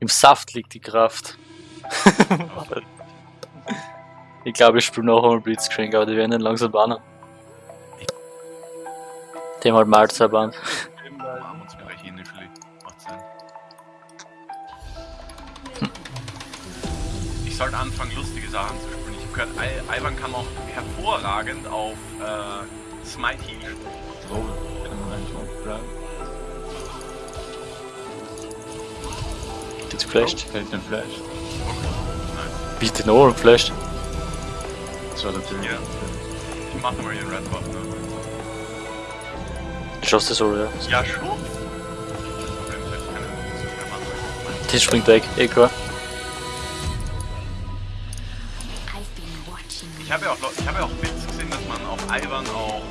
Im Saft liegt die Kraft. ich glaube, ich spiele noch einmal Blitzcrank, aber die werden dann langsam bannen. Dem halt. Macht Sinn. Ich sollte anfangen, lustige Sachen zu spielen. Ich habe gehört, Ivan kann auch hervorragend auf äh, Smite Heal spielen. Oh, bleiben. Geht's geflasht? Fällt den Flash. Wie den Ohren geflasht? Das war natürlich. Ja. Ich mache mal den Red Buff, ne? Schaust du so, ja? Ja, schon. Das springt weg, eh klar. Ich habe ja auch, ich habe ja auch Bits gesehen, dass man auf Ivan auch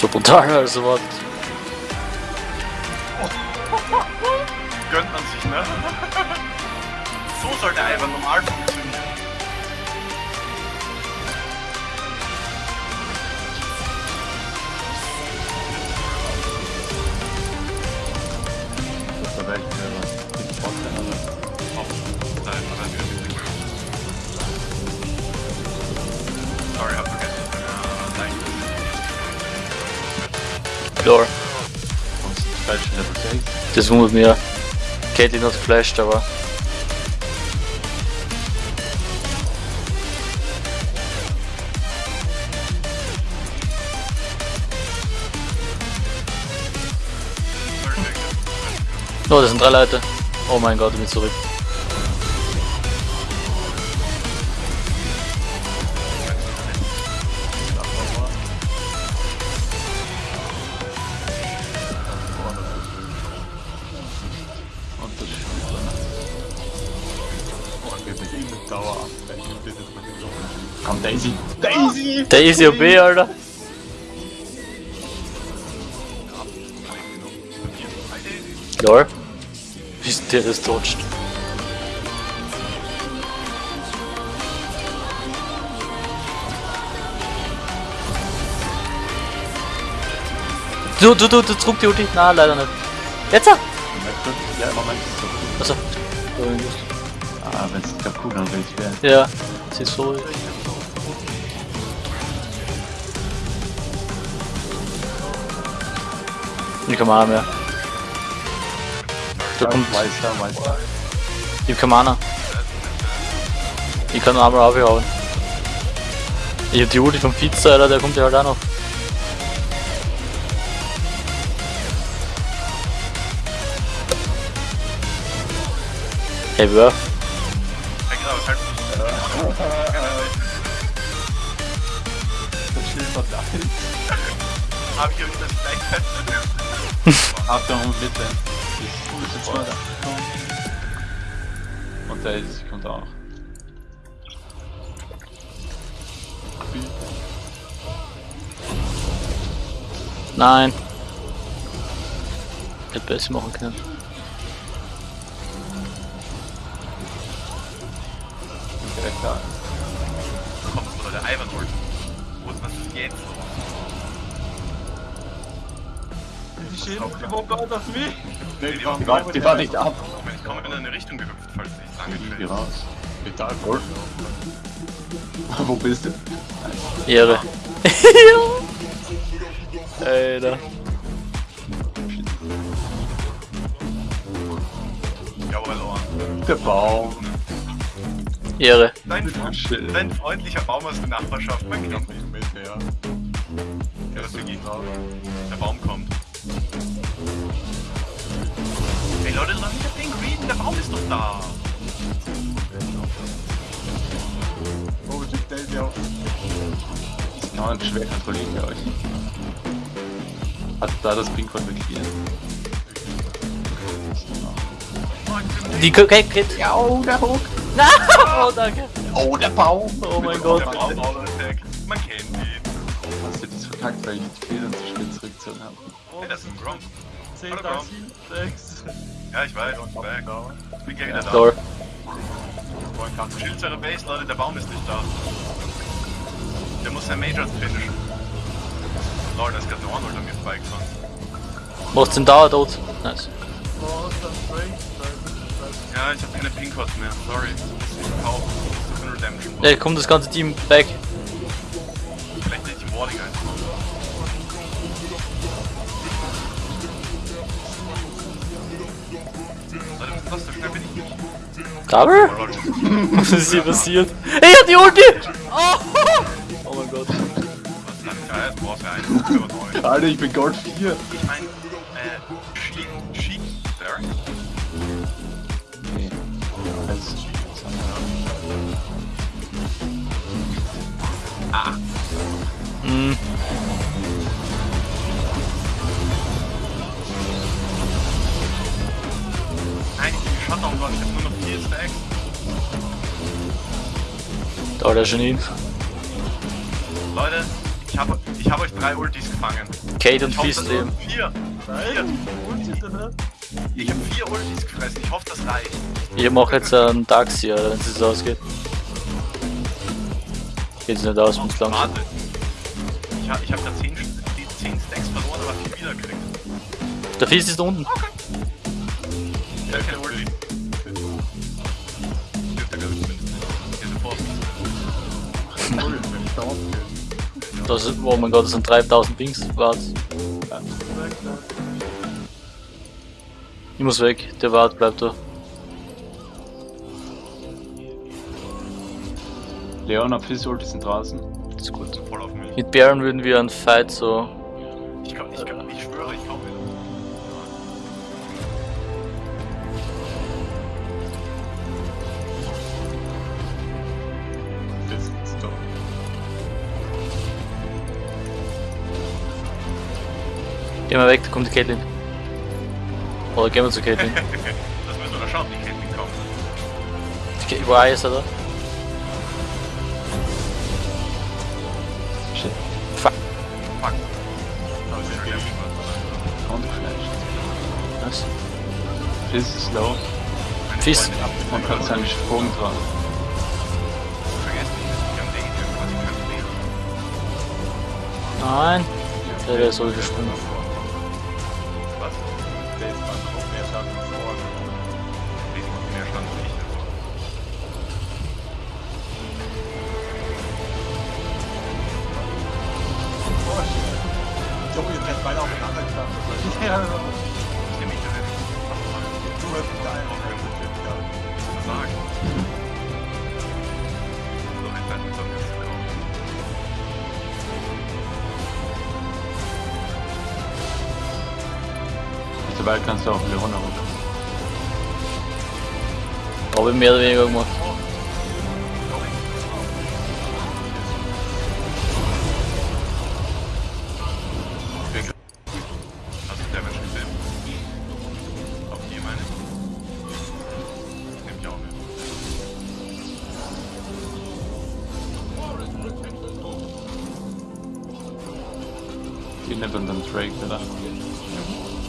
So brutal, also was. gönnt man sich, ne? so sollte Ivan normal funktionieren. Lore. Das wundert mir. Caitlyn hat geflasht, aber. Oh, das sind drei Leute. Oh mein Gott, ich bin zurück. Daisy! Daisy OB, Alter. Lore. Wie ist der das dodged? Du, du, du, du, zurück die Ulti. Na, leider nicht. Jetzt? ah! Ja, Moment. Achso. Ah, wenn es will ich werden. Ja, sie ist so. Ich kann Mana mehr. Da kommt. Weißer, weißer. Ich hab keine Mana. Ich kann nur einmal aufhauen. Ich hab die Ulti vom Pizza, Alter, der kommt ja halt auch noch. Hey, Wurf. Das Schild verdammt. Hab ich euch das gleich Achtung, bitte. Das ist jetzt. Und Daisy kommt auch. Nein. Hätte besser machen können. Direkt da. kommt oder der Ivan holt. Wo ist was ist jetzt? Nee, die, war, die war nicht ab. Ich komme in eine Richtung gehüpft, falls ich lange Geh trail. raus. Vital voll. Wo bist du? Ehre. Alter. Jawohl, Ohren. Der Baum. Ehre. Dein, dein freundlicher Baum aus der Nachbarschaft, man kennt mich. Mit, ja. Ja, das geht. Der Baum kommt. Ey Leute, lass mich das Ding readen, der Baum ist doch da. Oh, schickt Daisy auf. Das kann man schwer kontrollieren bei euch. Hat da das Pinkwort markiert? Die okay, geht. Ja, oh, der Hook. Oh, danke. Oh, der Baum. Oh mein Der Gott. Baum Auto Attack. Man kennt ihn. Hast du das verkackt, weil ich die Federn zu spät zurückgezogen habe? Ey, das ist ein Gronk. 10, Hallo, Bro. 7, 6. Ja, ich weiß. ich back. Ich bin gleich wieder da. Lore. Schild zu eurer Base, Leute, der Baum ist nicht da. sein Major finishen. Lol, da ist gerade eine Arnold an mir vorbeigefahren. Machst den Dauer tot. Nice. Ja, ich habe keine Pinkots mehr. Sorry. Ich muss kaufen. Das nur Redemption. Ja, kommt das ganze Team back. Vielleicht nicht die Warning ein. Was so schnell bin ich nicht. Double? Oh Leute, Was ist hier passiert? Ey, hat die Ulti! Oh, oh mein Gott. Alter, ich bin Gold 4. Ich mein, äh, Sheik, Sheik, Derek? Okay. Also, Ah, der Genie. Leute, ich hab, ich hab euch drei Ultis gefangen. Kate und Ich hoffe, Fist das leben. Vier. Vier. Ich hab vier Ultis gefressen, ich hoffe, das reicht. Ich mach jetzt einen Taxi, wenn es so ausgeht. Geht's nicht aus, muss langsam. Warte. Ich hab, ich hab da 10, 10 Stacks verloren, aber 4 wieder gekriegt. Der Fist ist unten. Ja, keine Das ist, oh mein Gott, das sind 3000 Pings. Wart. Ich muss weg, der Wart bleibt da. Leon Ulti sind draußen. Das ist gut. Voll auf mich. Mit Baron würden wir einen Fight so. Gehen wir weg, da kommt die Caitlyn. Oder gehen wir zu Caitlyn. Das müssen wir da schauen, die Caitlyn kommen. Die Wo ist er da? Shit. Fuck. Fuck. Das ist wieder Und geflasht. Was? Fizz ist low Fist. und hat seinen Sprung dran. Nein. Der wäre so gesprungen. Der Mittlerweile kannst du auch Leona runter. Habe ich mehr oder weniger gemacht. Damage gesehen. Auf die meine ich. Nehme ich auch mit. Die nehmen dann Drake, oder?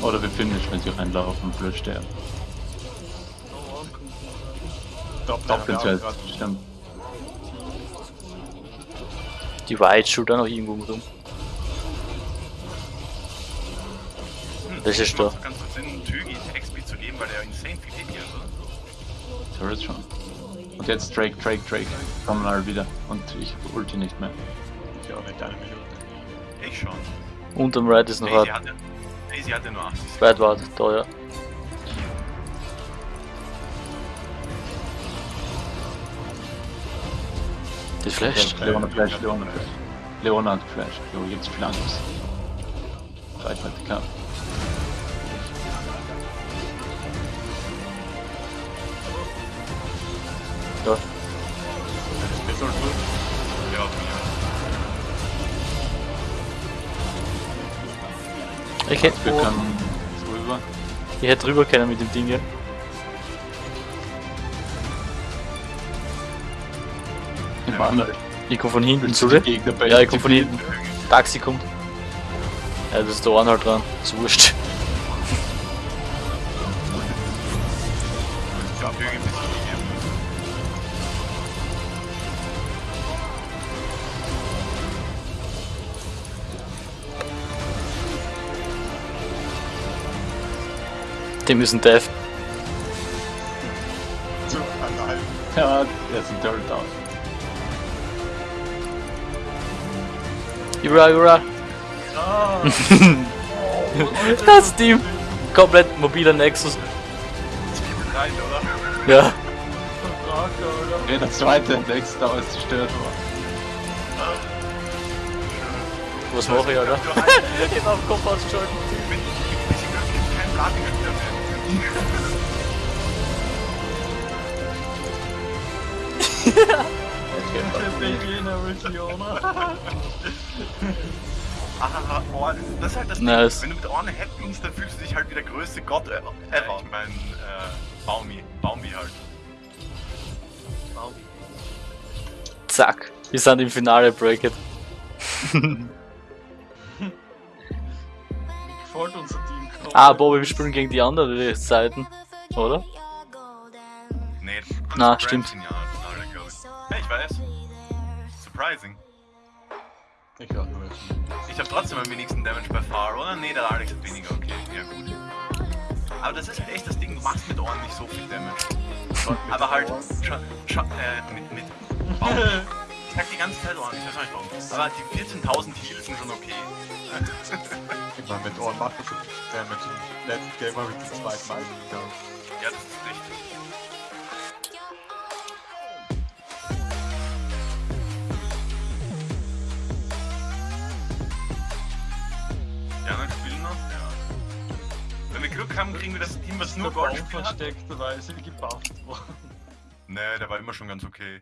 Oder wir finishen, wenn sie reinlaufen und blöd sterben. Doppel, Doppelt ja, grad. stimmt. Die White auch noch irgendwo mit rum. Hm, Das ist da. ganz kurz Sinn, Tügi XP zu geben, weil der insane viel Hit hier hat. Turret schon. Und jetzt Drake, Drake, Drake. Kommen alle wieder. Und ich ulti nicht mehr. Ich auch nicht eine Minute. Ich schon. Unterm Right ist noch Daisy hart. Hatte, Daisy hatte nur 80 Right wart, da ja. Die flasht. Leona Flash, Leona Flash. Leona hat Flash. Jo, jetzt viel Angst. Reichweite, klar. Ich hätte, Wir können drüber. ich hätte drüber können mit dem Ding hier. Im anderen. Ich komm von hinten zu dir. Ja, ich komm von hinten. Taxi kommt. Ja, das ist der One halt dran. Ist wurscht. Ich hab Tügi Dem ist ein Death. So, allein. Ja, der ist ein Dirt aus. Jura, Jura. Ah, Das Team. Komplett mobiler Nexus. Rein, oder? Ja. Okay, der zweite Nächste ist zerstört worden. Was mache ich, Alter? Er geht auf Kopf ausgeschaltet. mit mit bisschen Glück Ah, oh, das ist halt das Ding. Nice. Wenn du mit Orne happens, dann fühlst du dich halt wie der größte Gott ever. ever. Ich mein, äh, Baumi. Baumi halt. Zack. Wir sind im Finale, Break It. Gefällt unser Team. Ah, Bobby, wir spielen gegen die anderen Seiten. Oder? Nee, Na, stimmt. Glaub ich. Weiß. Surprising. ich hab nur. Ich hab trotzdem am wenigsten Damage bei Far, oder? Nee, der Alex hat weniger, okay. Ja, gut. Aber das ist halt echt das Ding, du machst mit Ohren nicht so viel Damage. Aber halt, schon, schon, äh, mit, mit Baum. Ich sag die ganze Zeit Ohren, ich weiß auch nicht warum. Aber die 14.000 Heals sind schon okay. Ich meine, mit Ohren macht das schon Damage. Im letzten Game habe ich zum zweiten Mal gegangen. Ja, das ist richtig. Ja, dann spielen noch? Ja. Wenn wir Glück haben, kriegen wir das Team, was nur Gold hat. versteckterweise gebufft worden. Nee, der war immer schon ganz okay.